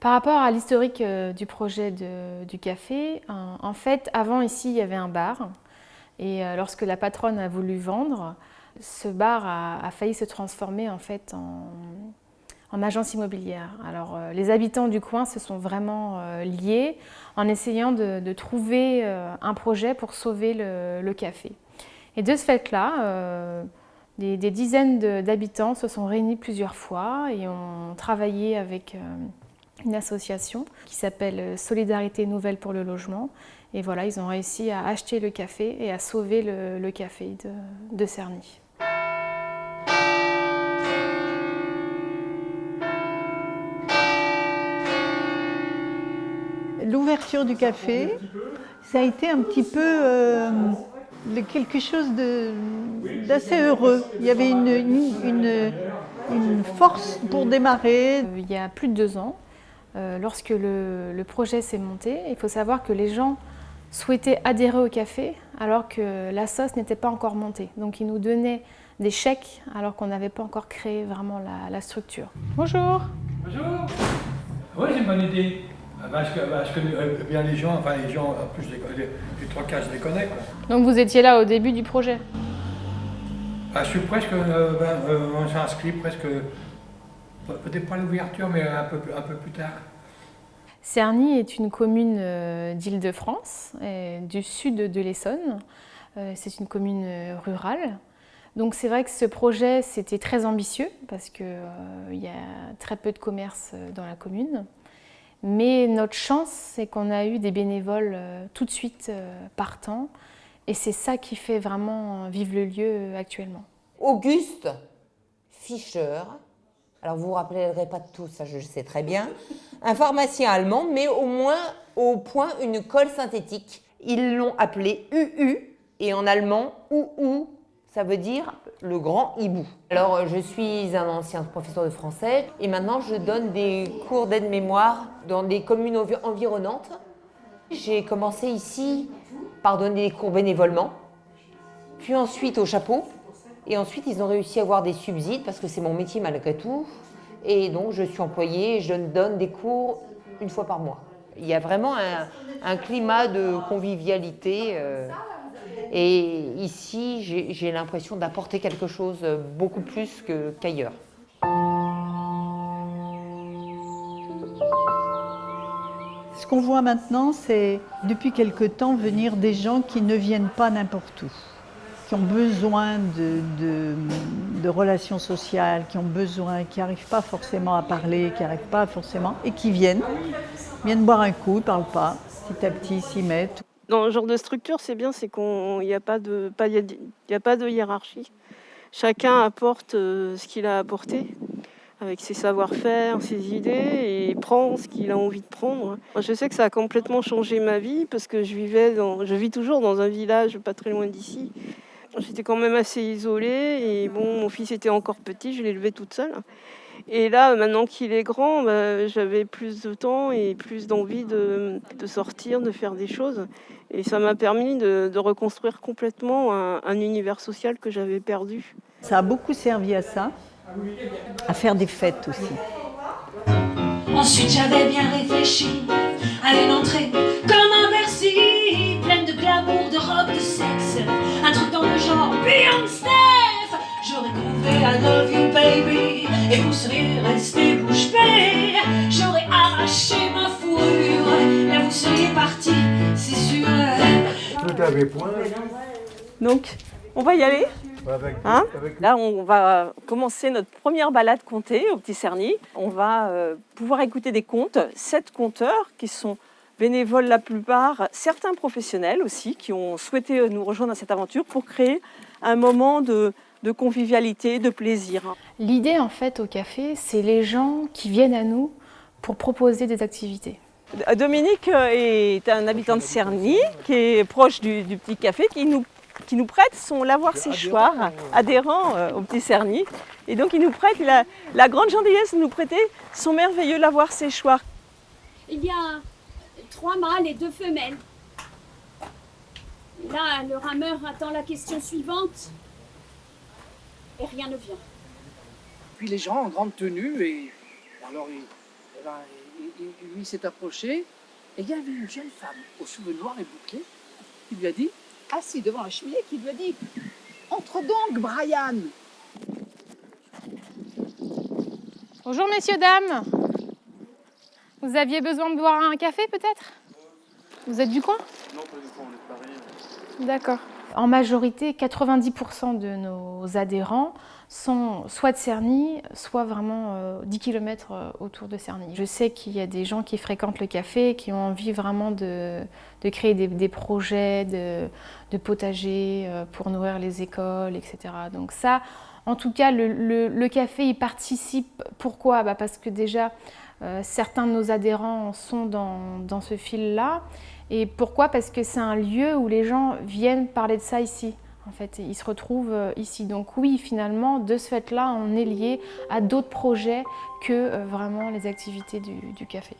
Par rapport à l'historique euh, du projet du café, en, fait, avant ici, il y avait un bar. Et euh, lorsque la patronne a voulu vendre, ce bar a, failli se transformer en agence immobilière. Alors, euh, les habitants du coin se sont vraiment liés en essayant de, trouver un projet pour sauver le, café. Et de ce fait-là, des, dizaines d'habitants se sont réunis plusieurs fois et ont travaillé avec une association qui s'appelle Solidarité Nouvelle pour le Logement. Et voilà, ils ont réussi à acheter le café et à sauver le, café de, de Cerny. L'ouverture du café, ça a été un petit peu euh, quelque chose d'assez heureux. Il y avait une, une, une, force pour démarrer. Il y a plus de deux ans, euh, lorsque le, projet s'est monté, il faut savoir que les gens souhaitaient adhérer au café alors que la sauce n'était pas encore montée. Donc ils nous donnaient des chèques alors qu'on n'avait pas encore créé vraiment la, structure. Bonjour Bonjour Oui, c'est une bonne idée. Parce que, parce que bien les gens, enfin les gens, en plus les, trois cas, je les connais. Donc vous étiez là au début du projet? Ah, Je suis presque, euh, ben, euh, on s'est inscrit presque peut-être pas l'ouverture, mais un peu, un peu plus tard. Cerny est une commune euh, d'Île-de-France, du sud de l'Essonne. Euh, c'est une commune euh, rurale. Donc c'est vrai que ce projet, c'était très ambitieux parce qu'il y a très peu de commerce dans la commune. Mais notre chance, c'est qu'on a eu des bénévoles tout de suite partants. Et c'est ça qui fait vraiment vivre le lieu actuellement. Auguste Fischer, alors vous ne vous rappellerez pas de tout, ça je sais très bien, un pharmacien allemand, mais au moins au point une colle synthétique. Ils l'ont appelé UU, et en allemand, OU, ça veut dire le grand hibou. Alors je suis un ancien professeur de français, et maintenant je donne des cours d'aide-mémoire dans des communes environnantes. J'ai commencé ici par donner des cours bénévolement, puis ensuite au chapeau, et ensuite, ils ont réussi à avoir des subsides parce que c'est mon métier malgré tout. Et donc, je suis employée je donne des cours une fois par mois. Il y a vraiment un, climat de convivialité. Euh, et ici, j'ai l'impression d'apporter quelque chose beaucoup plus qu'ailleurs. Ce qu'on voit maintenant, c'est depuis quelque temps venir des gens qui ne viennent pas n'importe où qui ont besoin de, relations sociales, qui ont besoin, qui n'arrivent pas forcément à parler, qui n'arrivent pas forcément, et qui viennent, viennent boire un coup, ne parlent pas, petit à petit s'y mettent. Dans ce genre de structure, c'est bien, c'est qu'il n'y a, pas de, hiérarchie. Chacun apporte euh, ce qu'il a apporté avec ses savoir-faire, ses idées, et prend ce qu'il a envie de prendre. Je sais que ça a complètement changé ma vie parce que je vivais je vis toujours dans un village pas très loin d'ici, J'étais quand même assez isolée et bon, mon fils était encore petit, je l'ai élevé toute seule. Et là, maintenant qu'il est grand, bah, j'avais plus de temps et plus d'envie de, sortir, de faire des choses. Et ça m'a permis de, reconstruire complètement un, univers social que j'avais perdu. Ça a beaucoup servi à ça, à faire des fêtes aussi. Ensuite, j'avais bien réfléchi à une entrée avait point. Donc, on va y aller Hein Là, on va commencer notre première balade comptée au Petit Cerny. On va euh, pouvoir écouter des contes, sept conteurs qui sont bénévoles la plupart, certains professionnels aussi, qui ont souhaité euh, nous rejoindre dans cette aventure pour créer un moment de, convivialité, de plaisir. L'idée en fait au café, c'est les gens qui viennent à nous pour proposer des activités. Dominique euh, est un habitant de Cerny qui est proche du, du petit café qui nous qui nous prête son lavoir séchoir adhérent euh, au petit Cerny. Et donc il nous prête, la, la grande gentillesse de nous prêter son merveilleux lavoir séchoir. Il y a trois mâles et deux femelles. Là, le rameur attend la question suivante et rien ne vient. Puis les gens en grande tenue et alors Eh ben, il, il- lui s'est approché et il y avait une jeune femme aux cheveux noirs et bouclés qui lui a dit, assis devant la cheminée, qui lui a dit Entre donc, Brian Bonjour messieurs, dames. Vous aviez besoin de boire un café peut-être? Vous êtes du coin? Non, pas du tout, on est Paris. D'accord. En majorité, 90% de nos adhérents sont soit de Cerny, soit vraiment euh, 10 km autour de Cerny. Je sais qu'il y a des gens qui fréquentent le café, qui ont envie vraiment de, créer des, projets de, de potager euh, pour nourrir les écoles, etc. Donc ça, en tout cas, le, café y participe. Pourquoi? Bah Parce que déjà, euh, certains de nos adhérents sont dans ce fil-là. Et pourquoi? Parce que c'est un lieu où les gens viennent parler de ça ici. En fait, ils se retrouvent euh, ici. Donc oui, finalement, de ce fait-là, on est lié à d'autres projets que euh, vraiment les activités du- du café.